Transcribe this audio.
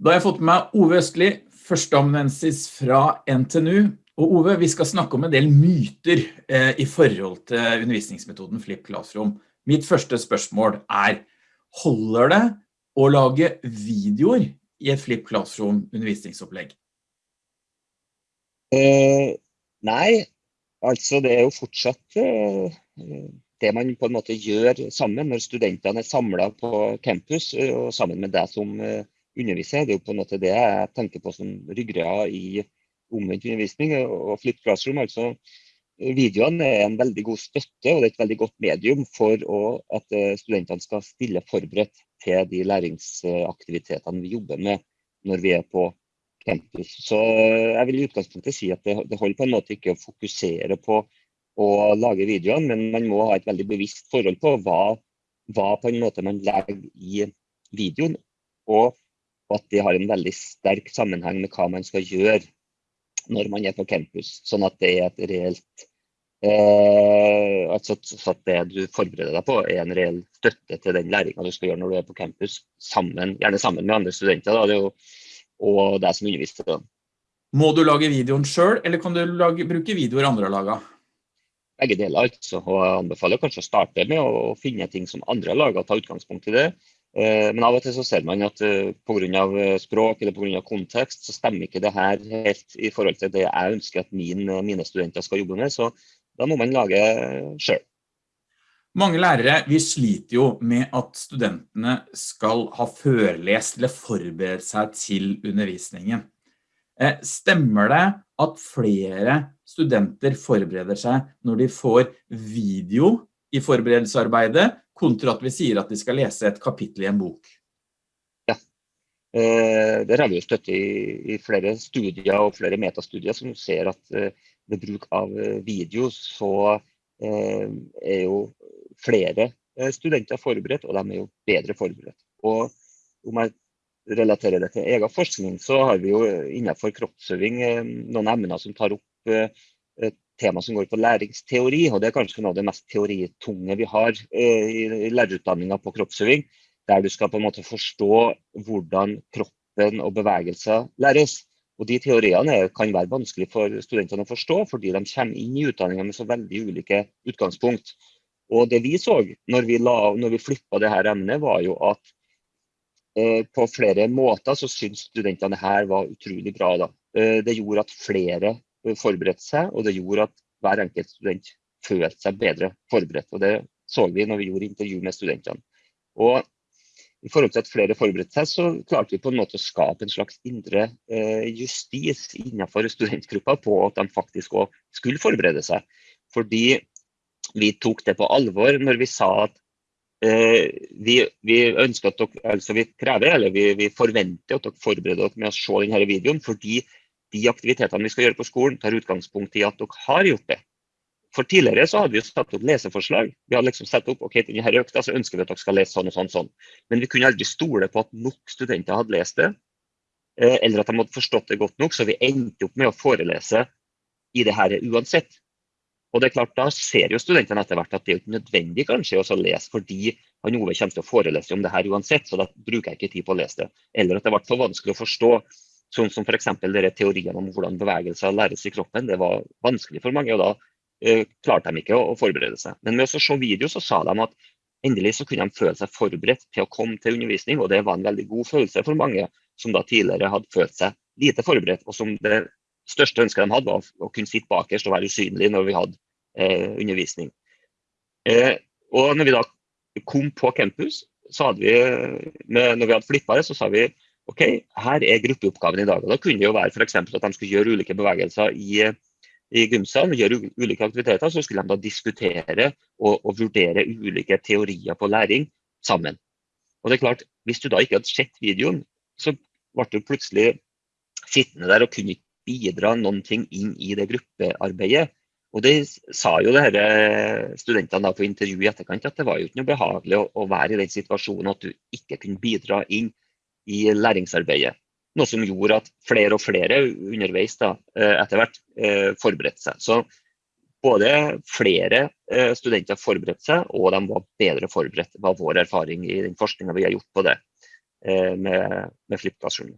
Da har jeg fått med meg Ove Østli, førsteamanuensis fra NTNU. Og Ove, vi skal snakke om en del myter eh, i forhold til undervisningsmetoden Flip Classroom. Mitt første spørsmål er, holder det å lage videoer i et Flip Classroom undervisningsopplegg? Eh, nei, altså det er jo fortsatt eh, det man på en måte gjør sammen når studentene er samlet på campus eh, og sammen med deg som eh, underviser. Det er jo på en måte det jeg tenker på som ryggrad i omvendt undervisning og Flip Classroom. altså Videoene er en veldig god støtte og det er et veldig godt medium for å, at eh, studentene skal stille forberedt til de læringsaktivitetene vi jobber med når vi er på campus. Så eh, jeg vil i utgangspunktet si at det, det holder på en måte ikke å fokusere på å lage videoene, men man må ha et veldig bevisst forhold på hva, hva på en måte man legger i videoen, og at det har en veldig sterk sammenheng med hva man skal gjøre når man er på campus. Sånn at det er et reelt Eh, altså at det du forbereder deg på, er en reell støtte til den læringa du skal gjøre når du er på campus, sammen, gjerne sammen med andre studenter da, jo, og deg som underviser. Da. Må du lage videoen sjøl, eller kan du lage, bruke videoer andre har laga? Begge deler. altså, og Jeg anbefaler kanskje å starte med å finne ting som andre har laga, ta utgangspunkt i det. Eh, men av og til så ser man at uh, pga. språk eller på grunn av kontekst, så stemmer ikke det her helt i forhold til det jeg ønsker at min, mine studenter skal jobbe med. Så da må man lage sjøl. Mange lærere vi sliter jo med at studentene skal ha førlest eller forberede seg til undervisningen. Eh, stemmer det at flere studenter forbereder seg når de får video i forberedelsesarbeidet, kontra at vi sier at de skal lese et kapittel i en bok? Ja, eh, der har vi jo støtte i, flere studier og flere metastudier som ser at eh, ved bruk av eh, video, så eh, er jo flere eh, studenter forberedt, og de er jo bedre forberedt. Og om jeg relaterer det til egen forskning, så har vi jo innenfor kroppsøving noen emner som tar opp tema som går på læringsteori, og det er kanskje noe av det mest teoritunge vi har i lærerutdanninga på kroppsøving, der du skal på en måte forstå hvordan kroppen og bevegelser læres. Og De teoriene kan være vanskelig for studentene å forstå, fordi de kommer inn i utdanninga med så veldig ulike utgangspunkt. Og Det vi så når vi, la, vi flippa det her emnet, var jo at eh, på flere måter så syntes studentene her var utrolig bra. Da. Eh, det gjorde at flere eh, forberedte seg, og det gjorde at hver enkelt student følte seg bedre forberedt. Og Det så vi når vi gjorde intervju med studentene. Og i forhold til at flere forberedte seg, så klarte vi på en måte å skape en slags indre eh, justis innenfor studentgruppa på at de faktisk òg skulle forberede seg. Fordi vi tok det på alvor når vi sa at eh, vi, vi, ønsker at dere, altså vi krever, eller vi, vi forventer at dere forbereder dere med å se denne videoen, fordi de aktivitetene vi skal gjøre på skolen, tar utgangspunkt i at dere har gjort det. For Tidligere så hadde vi satt opp leseforslag. Vi hadde liksom satt opp ok, denne økta så ønsker vi at dere skal lese sånn og sånn. sånn. Men vi kunne aldri stole på at nok studenter hadde lest det, eh, eller at de hadde forstått det godt nok, så vi endte opp med å forelese i det her uansett. Og det er klart, Da ser jo studentene etter hvert at det er ikke nødvendig kanskje å lese, fordi han Ove kommer til å forelese om det her uansett, så da bruker jeg ikke tid på å lese det. Eller at det ble for vanskelig å forstå. Sånn som f.eks. teoriene om hvordan bevegelser læres i kroppen. Det var vanskelig for mange. og da Eh, klarte de ikke å, forberede seg. Men med å se video så sa de at endelig så kunne de føle seg forberedt til å komme til undervisning, og det var en veldig god følelse for mange som da tidligere hadde følt seg lite forberedt, og som det største ønsket de hadde var å kunne sitte bakerst og være usynlig når vi hadde eh, undervisning. Eh, og når vi da kom på campus, så hadde vi, med, når vi hadde flippa det, så sa vi OK, her er gruppeoppgaven i dag. og Da kunne det jo være f.eks. at de skulle gjøre ulike bevegelser i i gymsalen gjøre ulike aktiviteter, så skulle de da diskutere og, og, vurdere ulike teorier på læring sammen. Og det er klart, Hvis du da ikke hadde sett videoen, så ble du plutselig sittende der og kunne ikke bidra noen ting inn i det gruppearbeidet. Og det sa jo det her studentene da på intervju i etterkant, at det var jo ikke noe behagelig å, å være i den situasjonen at du ikke kunne bidra inn i læringsarbeidet. Noe som gjorde at flere og flere underveis da, eh, etter hvert eh, forberedte seg. Så både flere eh, studenter forberedte seg, og de var bedre forberedt, var vår erfaring i den forskninga vi har gjort på det med, med Flip Classroom.